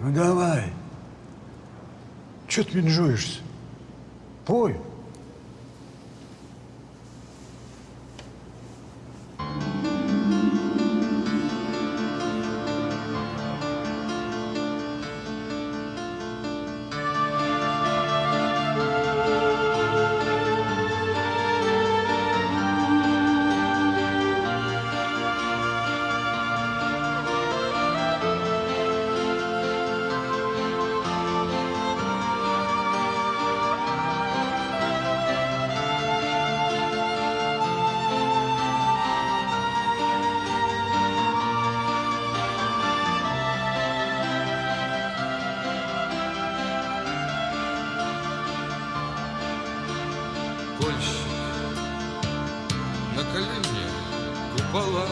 Ну давай. Че ты менжуешься? Пой. Купола.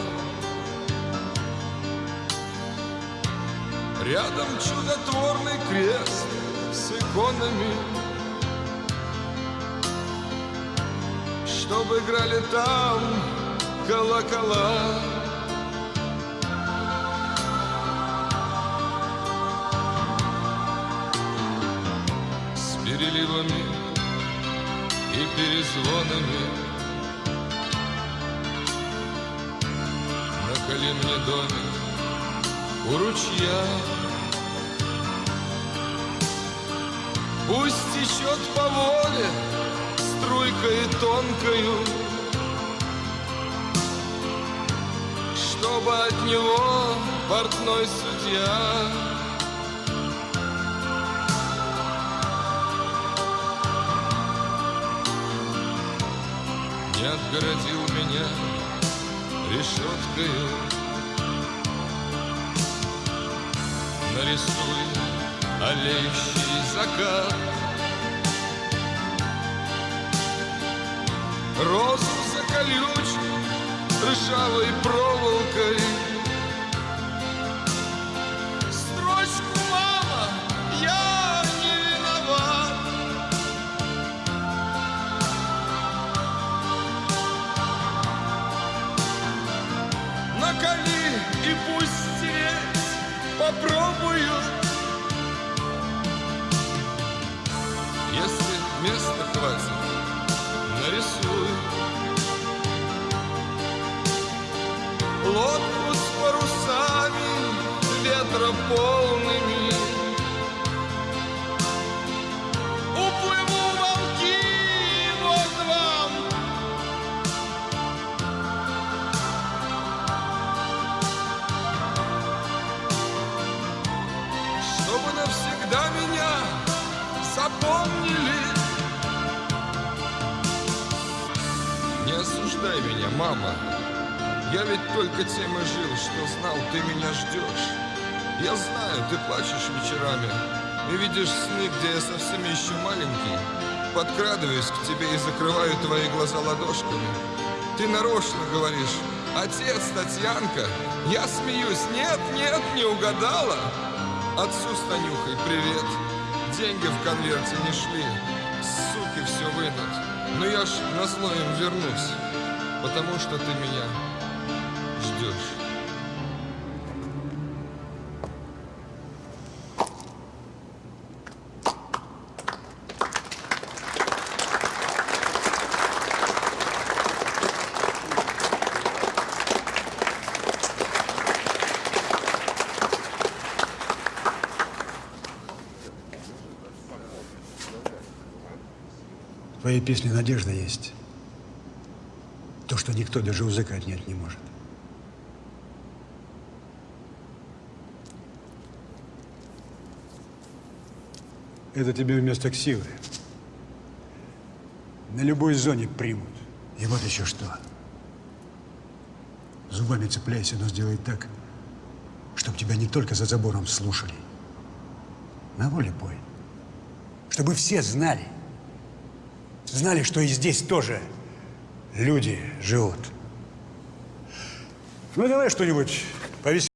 Рядом чудотворный крест с иконами, Чтобы играли там колокола. С переливами и перезвонами Мне домик у ручья Пусть течет по воле струйкой тонкою Чтобы от него портной судья не отгородил меня решеткою. Нарисуй олеющий закат, Розу заколючь ржавой проволокой. Строчку, мама, я не виноват. накали и пусть попробую. Если места хватит, нарисую. Лодку с парусами, ветра меня, мама. Я ведь только тем и жил, что знал, ты меня ждешь. Я знаю, ты плачешь вечерами и видишь сны, где я совсем еще маленький. Подкрадываюсь к тебе и закрываю твои глаза ладошками. Ты нарочно говоришь, отец, Татьянка, я смеюсь, нет, нет, не угадала. Отцу с Танюхой привет. Деньги в конверте не шли. Суки все вынут. Но я ж на зло им вернусь. Потому что ты меня ждешь. Твоей песне надежда есть. То, что никто даже у языка отнять не может. Это тебе вместо ксивы. На любой зоне примут. И вот еще что. Зубами цепляйся, но сделай так, чтобы тебя не только за забором слушали. На воле пой. Чтобы все знали. Знали, что и здесь тоже люди живут. Ну, давай что-нибудь повеселее.